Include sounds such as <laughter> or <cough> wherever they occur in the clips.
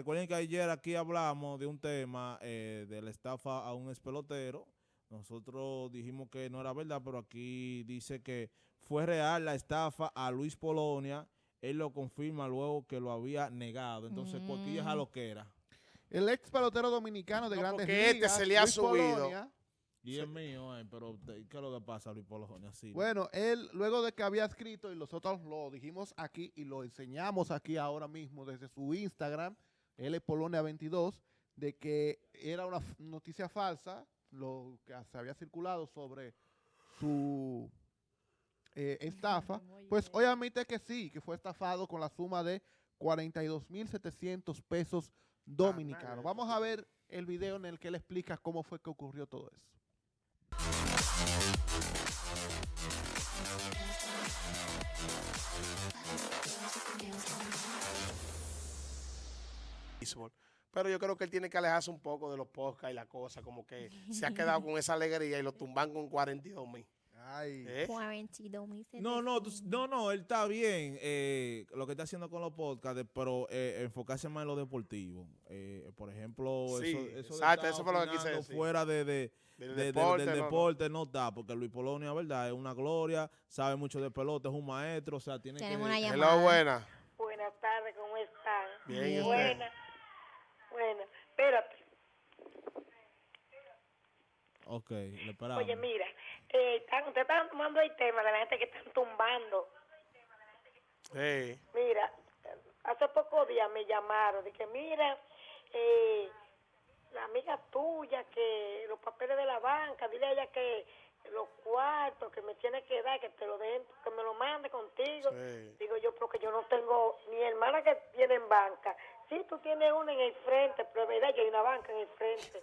recuerden que ayer aquí hablamos de un tema eh, de la estafa a un espelotero. Nosotros dijimos que no era verdad, pero aquí dice que fue real la estafa a Luis Polonia. Él lo confirma luego que lo había negado. Entonces, ¿por qué es a lo que era? El ex pelotero dominicano de No, grandes porque este ligas, se le ha Luis subido. Polonia, Y es mío, eh, pero ¿qué es lo que pasa, Luis Polonia? Sí. Bueno, él luego de que había escrito y nosotros lo dijimos aquí y lo enseñamos aquí ahora mismo desde su Instagram, él es Polonia 22, de que era una noticia falsa, lo que se había circulado sobre su eh, estafa, pues hoy admite que sí, que fue estafado con la suma de 42.700 pesos dominicanos. Vamos a ver el video en el que él explica cómo fue que ocurrió todo eso. Béisbol. Pero yo creo que él tiene que alejarse un poco de los podcasts y la cosa, como que se ha quedado con esa alegría y lo tumban con 42 mil. Ay. ¿Eh? 42.700. No, no, tú- no, no, él está bien eh, lo que está haciendo con los podcasts, pero eh, enfocarse más en lo deportivo. Eh, por ejemplo, Sí, eso, eso exacto, eso fue lo que quise decir. fuera de, de- Del de- de- deporte, del no, no. deporte no está, porque Luis Polonia, ¿verdad? Es una gloria, sabe mucho de pelota, es un maestro, o sea, tiene Tenemos que... una Hello, llamada. buena. Buenas tardes, ¿cómo están? Bien, ¿y usted? Buena. Espérate. Ok, le esperamos. Oye, mira, eh, están, ustedes están tomando el tema de la gente que están tumbando. Sí. Mira, hace pocos días me llamaron, de que mira, eh, la amiga tuya, que los papeles de la banca, dile a ella que los cuartos que me tiene que dar, que te lo den, que me lo mande contigo. Sí. Digo yo, porque yo no tengo ni hermana que tiene en banca. Sí, tú tienes una en el frente, pero es verdad, yo hay una banca en el frente.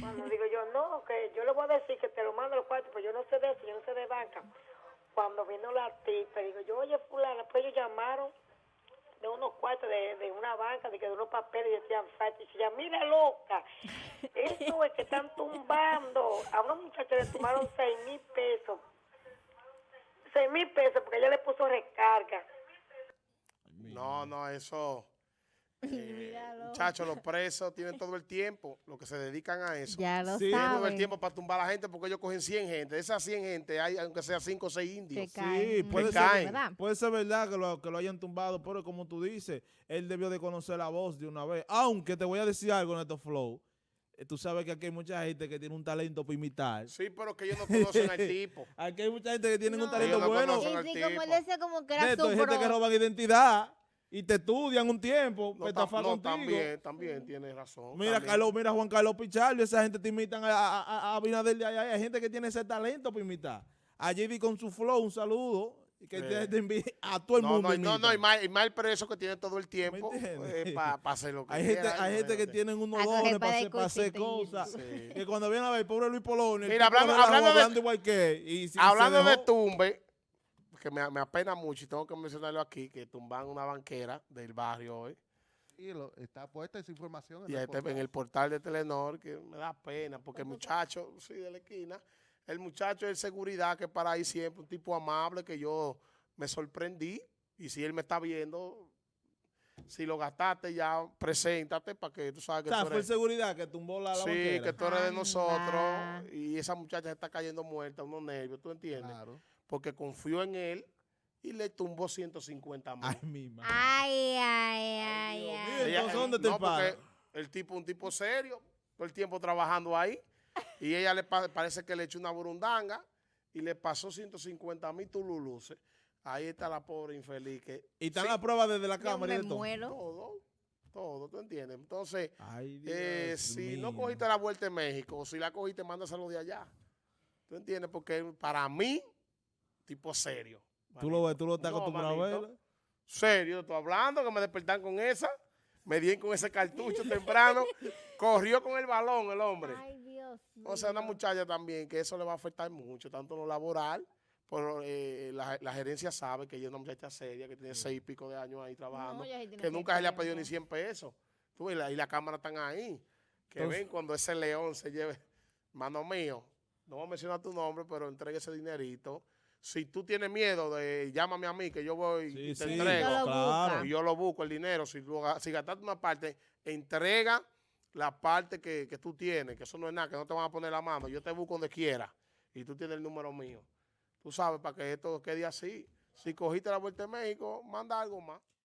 Cuando <laughs> digo yo, no, que yo le voy a decir que te lo mando los cuartos, pues yo no sé de eso, yo no sé de banca. Cuando vino la tipa, digo yo, oye, fulana, pues ellos llamaron de unos cuartos de, de una banca, de que de unos papeles y decían falta. Y decía, mira loca, eso es que están tumbando. A una muchacha le tomaron seis mil pesos. Seis mil pesos porque ella le puso recarga. No, no, eso. Eh, <laughs> muchachos, los presos tienen todo el tiempo, los que se dedican a eso. Ya lo Sí, Tienen todo el tiempo para tumbar a la gente porque ellos cogen 100 gente. De esas 100 gente hay, aunque sea 5 o 6 indios. Que Sí, caen. puede Que ser, caen. ¿verdad? puede ser verdad que lo, que lo hayan tumbado, pero como tú dices, él debió de conocer la voz de una vez. Aunque te voy a decir algo, Neto Flow. eh, Tú sabes que aquí hay mucha gente que tiene un talento para imitar. Sí, pero que ellos no conocen al tipo. <laughs> Aquí hay mucha gente que tiene un talento Ellos no bueno. Sí, como él decía, como que era Neto, su hay gente que roban identidad y te estudian un tiempo No, tam- contigo. también, también tienes razón. Mira, también. Carlos, mira Juan Carlos Pichardo, esa gente te imitan a, a, a- Abinader de allá. Hay gente que tiene ese talento para imitar. A JD con su flow, un saludo. y Que te, envi- a todo el no, mundo. no, no, no, y más, y más el preso que tiene todo el tiempo ¿Me entiendes? para hacer lo que Hay gente, hay gente que tienen unos dones para hacer, para hacer cosas. Sí. Que cuando viene a ver, pobre Luis Polonia, el Mira, hablando- hablando de- hablando igual que él, y si- Hablando se de dejó- tumbe, que me, me apena mucho y tengo que mencionarlo aquí, que tumban una banquera del barrio hoy. Y lo- está puesta esa información en Y el este, en portal. el portal de Telenor, que me da pena, porque el muchacho, sí, de la esquina, el muchacho es seguridad que para ahí siempre, un tipo amable que yo me sorprendí. Y si él me está viendo, si lo gastaste ya, preséntate para que tú sabes que O sea, tú fue seguridad que tumbó la, la Sí, banquera. que tú eres de Anda. nosotros y esa muchacha se está cayendo muerta, unos nervios, ¿tú entiendes? Claro. Porque confió en él y le tumbó 150 mil. Ay, mi madre. Ay, ay, ay, Dios ay. entonces, ¿dónde te no, porque el tipo un tipo serio, todo el tiempo trabajando ahí, y ella le pa- parece que le echó una burundanga y le pasó 150 mil tululuces. Ahí está la pobre infeliz que Y están sí, las pruebas desde la cámara y de todo. muero. todo, todo, ¿tú entiendes? Entonces, Ay, eh, si no cogiste la vuelta en México, o si la cogiste, mándaselo de allá. ¿Tú entiendes? Porque para mí, tipo serio. Tú lo ves, tú lo estás No, acostumbrado a manito. ver. Serio, estoy hablando, que me despertan con esa. Me di con ese cartucho temprano. <laughs> Corrió con el balón el hombre. Ay, Dios mío. O sea, una muchacha también, que eso le va a afectar mucho, tanto lo laboral, pero eh, la, la gerencia sabe que ella es una muchacha seria, que tiene seis y pico de años ahí trabajando, No, sí que nunca se le ha pedido ni 100 pesos. Tú, y, la, y la cámara están ahí. Que Entonces- ven cuando ese león se lleve, mano mío, no voy a mencionar tu nombre, pero entregue ese dinerito. Si tú tienes miedo de llámame a mí que yo voy Sí, y te sí, entrego. Yo claro. Y yo lo busco el dinero. Si, si gastaste una parte, entrega la parte que, que tú tienes, que eso no es nada, que no te van a poner la mano. Yo te busco donde quiera y tú tienes el número mío. Tú sabes, para que esto quede así. Si cogiste la vuelta de México, manda algo más.